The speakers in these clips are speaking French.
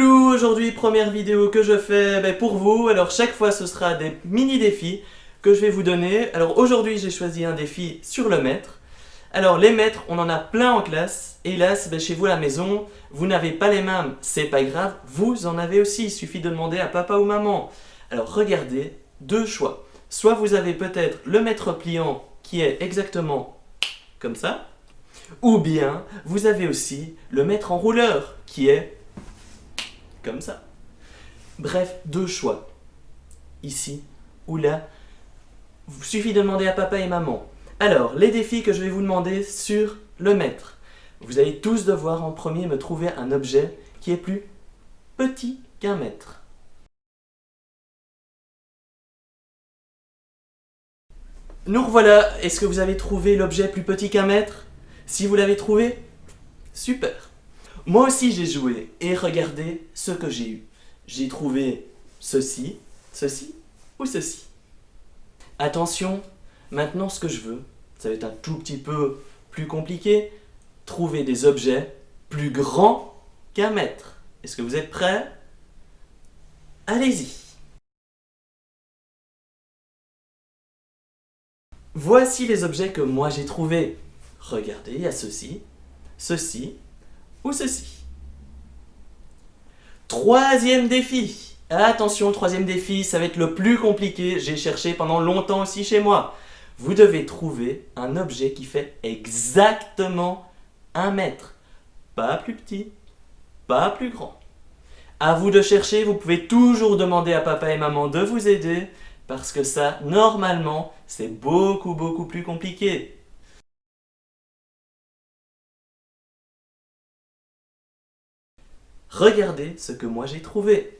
Aujourd'hui, première vidéo que je fais ben, pour vous. Alors chaque fois, ce sera des mini-défis que je vais vous donner. Alors aujourd'hui, j'ai choisi un défi sur le mètre. Alors les mètres, on en a plein en classe. Hélas, ben, chez vous à la maison, vous n'avez pas les mêmes. C'est pas grave, vous en avez aussi. Il suffit de demander à papa ou maman. Alors regardez, deux choix. Soit vous avez peut-être le mètre pliant qui est exactement comme ça. Ou bien, vous avez aussi le mètre en rouleur qui est comme ça. Bref, deux choix. Ici ou là. Il suffit de demander à papa et maman. Alors, les défis que je vais vous demander sur le mètre. Vous allez tous devoir en premier me trouver un objet qui est plus petit qu'un mètre. Nous revoilà. Est-ce que vous avez trouvé l'objet plus petit qu'un mètre? Si vous l'avez trouvé, super. Moi aussi j'ai joué et regardez ce que j'ai eu. J'ai trouvé ceci, ceci ou ceci. Attention, maintenant ce que je veux, ça va être un tout petit peu plus compliqué, trouver des objets plus grands qu'un mètre. Est-ce que vous êtes prêts? Allez-y Voici les objets que moi j'ai trouvés. Regardez, il y a ceci, ceci ou ceci. Troisième défi. Attention, troisième défi, ça va être le plus compliqué. J'ai cherché pendant longtemps aussi chez moi. Vous devez trouver un objet qui fait exactement un mètre. Pas plus petit, pas plus grand. À vous de chercher, vous pouvez toujours demander à papa et maman de vous aider parce que ça, normalement, c'est beaucoup beaucoup plus compliqué. Regardez ce que moi j'ai trouvé.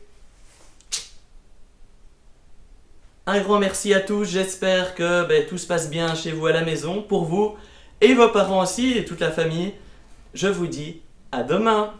Un grand merci à tous, j'espère que ben, tout se passe bien chez vous à la maison, pour vous et vos parents aussi et toute la famille. Je vous dis à demain